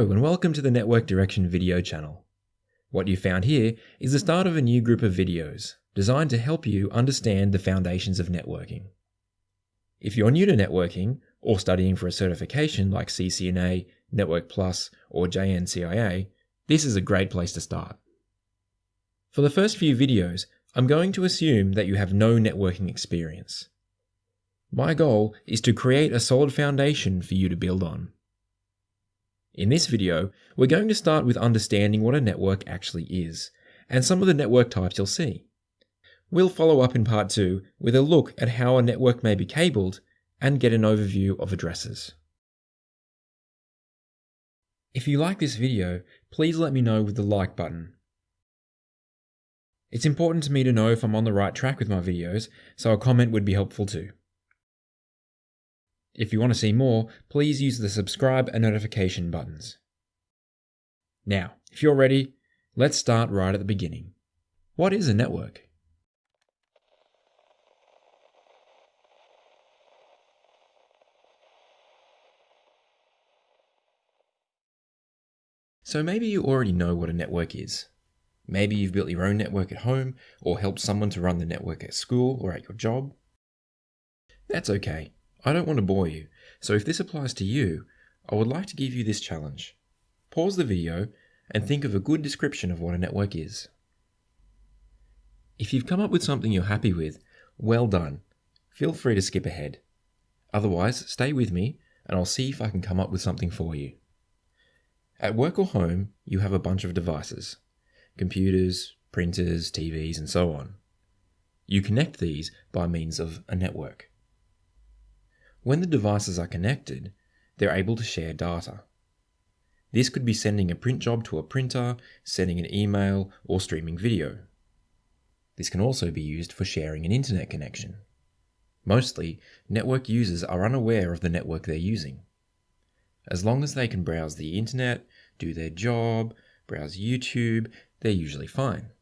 Hello and welcome to the Network Direction video channel. What you found here is the start of a new group of videos designed to help you understand the foundations of networking. If you're new to networking or studying for a certification like CCNA, Network Plus, or JNCIA, this is a great place to start. For the first few videos, I'm going to assume that you have no networking experience. My goal is to create a solid foundation for you to build on. In this video, we're going to start with understanding what a network actually is, and some of the network types you'll see. We'll follow up in part 2 with a look at how a network may be cabled and get an overview of addresses. If you like this video, please let me know with the like button. It's important to me to know if I'm on the right track with my videos, so a comment would be helpful too. If you want to see more, please use the subscribe and notification buttons. Now, if you're ready, let's start right at the beginning. What is a network? So maybe you already know what a network is. Maybe you've built your own network at home or helped someone to run the network at school or at your job. That's okay. I don't want to bore you, so if this applies to you, I would like to give you this challenge. Pause the video and think of a good description of what a network is. If you've come up with something you're happy with, well done. Feel free to skip ahead. Otherwise, stay with me and I'll see if I can come up with something for you. At work or home, you have a bunch of devices computers, printers, TVs, and so on. You connect these by means of a network. When the devices are connected, they're able to share data. This could be sending a print job to a printer, sending an email, or streaming video. This can also be used for sharing an internet connection. Mostly, network users are unaware of the network they're using. As long as they can browse the internet, do their job, browse YouTube, they're usually fine.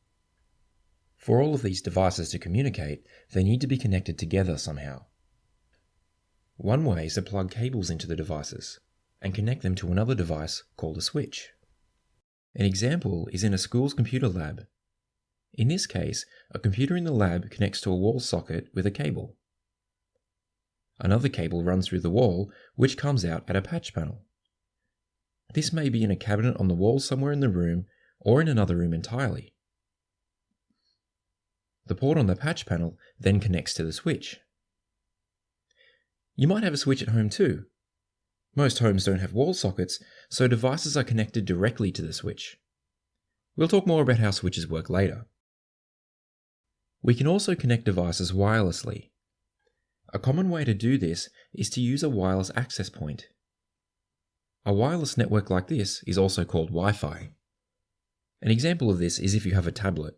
For all of these devices to communicate, they need to be connected together somehow. One way is to plug cables into the devices and connect them to another device called a switch. An example is in a school's computer lab. In this case, a computer in the lab connects to a wall socket with a cable. Another cable runs through the wall, which comes out at a patch panel. This may be in a cabinet on the wall somewhere in the room or in another room entirely. The port on the patch panel then connects to the switch. You might have a switch at home too. Most homes don't have wall sockets, so devices are connected directly to the switch. We'll talk more about how switches work later. We can also connect devices wirelessly. A common way to do this is to use a wireless access point. A wireless network like this is also called Wi-Fi. An example of this is if you have a tablet.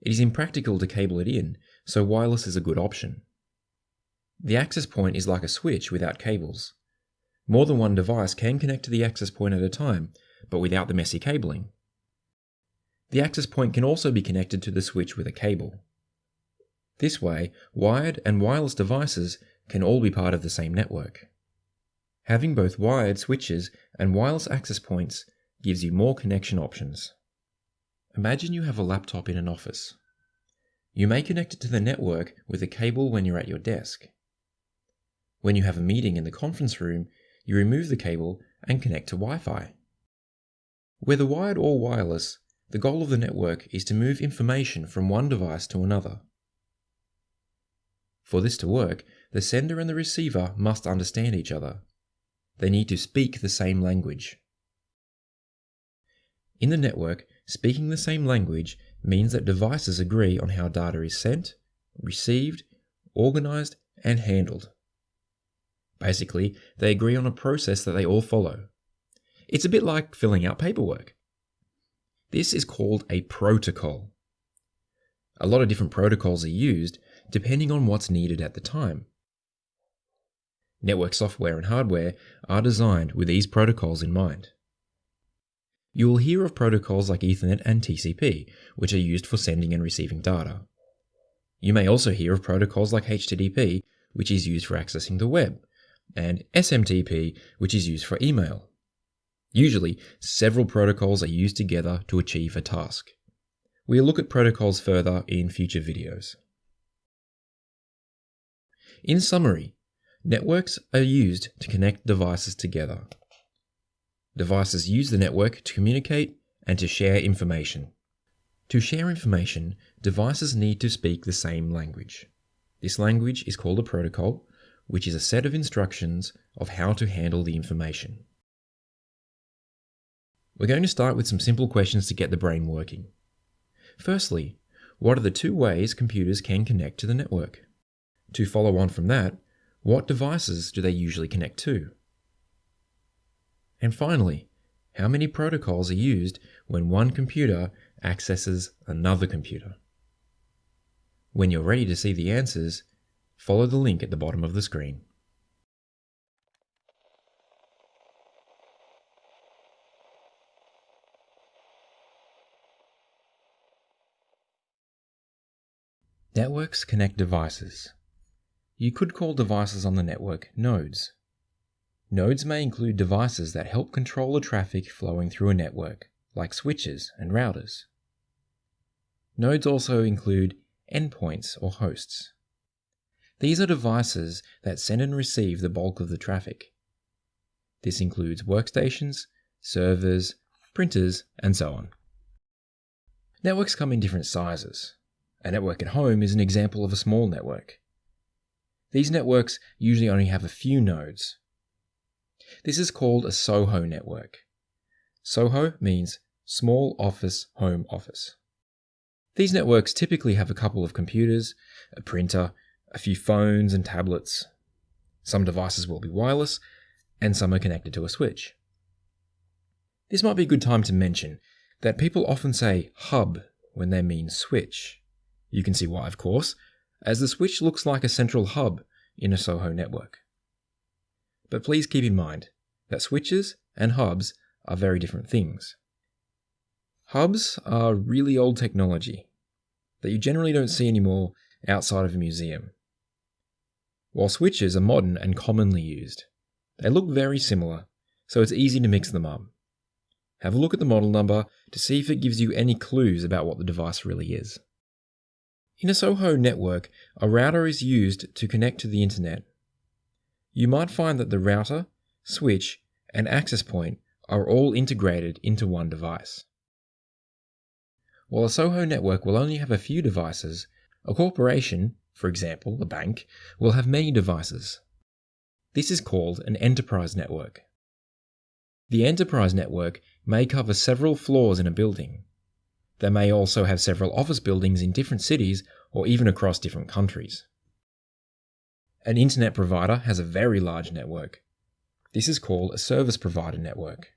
It is impractical to cable it in, so wireless is a good option. The access point is like a switch without cables. More than one device can connect to the access point at a time, but without the messy cabling. The access point can also be connected to the switch with a cable. This way, wired and wireless devices can all be part of the same network. Having both wired switches and wireless access points gives you more connection options. Imagine you have a laptop in an office. You may connect it to the network with a cable when you're at your desk. When you have a meeting in the conference room, you remove the cable and connect to Wi-Fi. Whether wired or wireless, the goal of the network is to move information from one device to another. For this to work, the sender and the receiver must understand each other. They need to speak the same language. In the network, speaking the same language means that devices agree on how data is sent, received, organized, and handled. Basically, they agree on a process that they all follow. It's a bit like filling out paperwork. This is called a protocol. A lot of different protocols are used depending on what's needed at the time. Network software and hardware are designed with these protocols in mind. You will hear of protocols like Ethernet and TCP, which are used for sending and receiving data. You may also hear of protocols like HTTP, which is used for accessing the web, and SMTP, which is used for email. Usually, several protocols are used together to achieve a task. We'll look at protocols further in future videos. In summary, networks are used to connect devices together. Devices use the network to communicate and to share information. To share information, devices need to speak the same language. This language is called a protocol, which is a set of instructions of how to handle the information. We're going to start with some simple questions to get the brain working. Firstly, what are the two ways computers can connect to the network? To follow on from that, what devices do they usually connect to? And finally, how many protocols are used when one computer accesses another computer? When you're ready to see the answers, follow the link at the bottom of the screen. Networks connect devices. You could call devices on the network nodes. Nodes may include devices that help control the traffic flowing through a network, like switches and routers. Nodes also include endpoints or hosts. These are devices that send and receive the bulk of the traffic. This includes workstations, servers, printers, and so on. Networks come in different sizes. A network at home is an example of a small network. These networks usually only have a few nodes. This is called a SOHO network. SOHO means Small Office Home Office. These networks typically have a couple of computers, a printer, a few phones and tablets. Some devices will be wireless, and some are connected to a switch. This might be a good time to mention that people often say hub when they mean switch. You can see why, of course, as the switch looks like a central hub in a SOHO network. But please keep in mind that switches and hubs are very different things. Hubs are really old technology that you generally don't see anymore outside of a museum. While switches are modern and commonly used, they look very similar, so it's easy to mix them up. Have a look at the model number to see if it gives you any clues about what the device really is. In a SOHO network, a router is used to connect to the internet. You might find that the router, switch, and access point are all integrated into one device. While a SOHO network will only have a few devices, a corporation, for example a bank, will have many devices. This is called an enterprise network. The enterprise network may cover several floors in a building. They may also have several office buildings in different cities or even across different countries. An internet provider has a very large network. This is called a service provider network.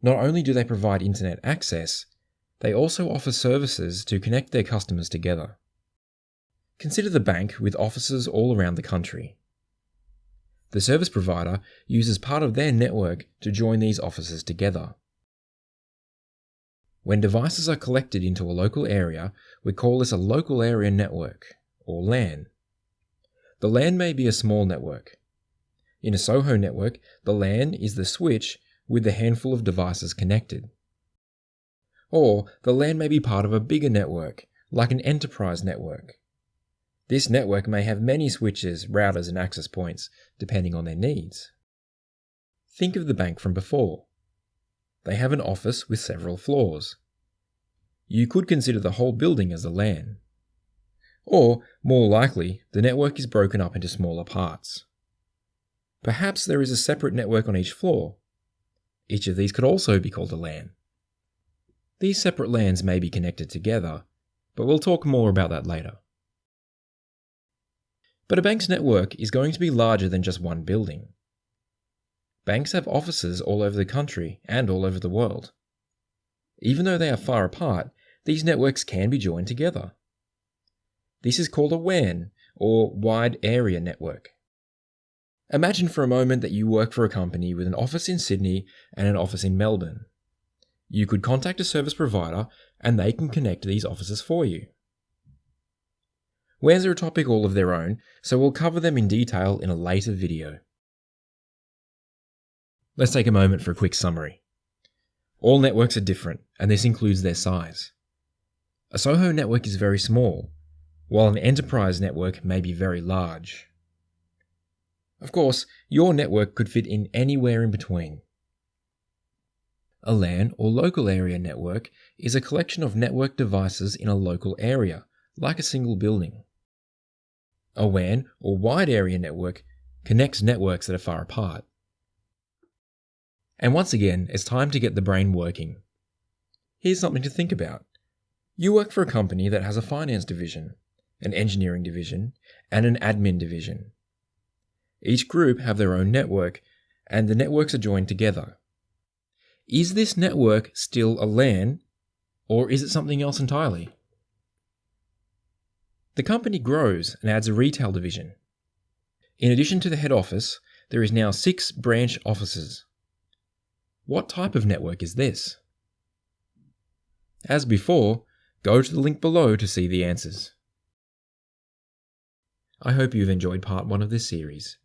Not only do they provide internet access, they also offer services to connect their customers together. Consider the bank with offices all around the country. The service provider uses part of their network to join these offices together. When devices are collected into a local area, we call this a local area network, or LAN. The LAN may be a small network. In a SOHO network, the LAN is the switch with the handful of devices connected. Or the LAN may be part of a bigger network, like an enterprise network. This network may have many switches, routers, and access points, depending on their needs. Think of the bank from before. They have an office with several floors. You could consider the whole building as a LAN. Or, more likely, the network is broken up into smaller parts. Perhaps there is a separate network on each floor. Each of these could also be called a LAN. These separate LANs may be connected together, but we'll talk more about that later. But a bank's network is going to be larger than just one building. Banks have offices all over the country and all over the world. Even though they are far apart, these networks can be joined together. This is called a WAN, or Wide Area Network. Imagine for a moment that you work for a company with an office in Sydney and an office in Melbourne. You could contact a service provider and they can connect these offices for you. WANs are a topic all of their own, so we'll cover them in detail in a later video. Let's take a moment for a quick summary. All networks are different, and this includes their size. A SOHO network is very small, while an enterprise network may be very large. Of course, your network could fit in anywhere in between. A LAN or local area network is a collection of network devices in a local area, like a single building. A WAN or wide area network connects networks that are far apart. And once again, it's time to get the brain working. Here's something to think about. You work for a company that has a finance division, an engineering division, and an admin division. Each group have their own network, and the networks are joined together. Is this network still a LAN, or is it something else entirely? The company grows and adds a retail division. In addition to the head office, there is now six branch offices. What type of network is this? As before, go to the link below to see the answers. I hope you've enjoyed part 1 of this series.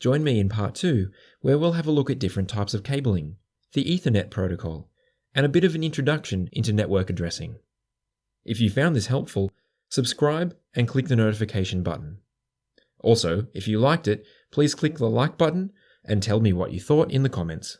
Join me in part 2, where we'll have a look at different types of cabling, the Ethernet protocol, and a bit of an introduction into network addressing. If you found this helpful, subscribe and click the notification button. Also, if you liked it, please click the like button and tell me what you thought in the comments.